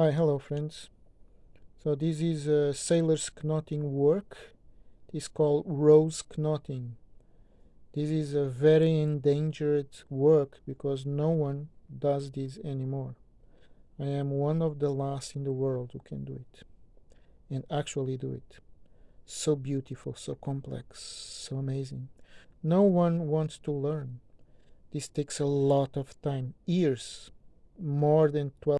Hi, hello friends. So this is a sailor's knotting work. It is called rose knotting. This is a very endangered work because no one does this anymore. I am one of the last in the world who can do it and actually do it. So beautiful, so complex, so amazing. No one wants to learn. This takes a lot of time, years, more than 12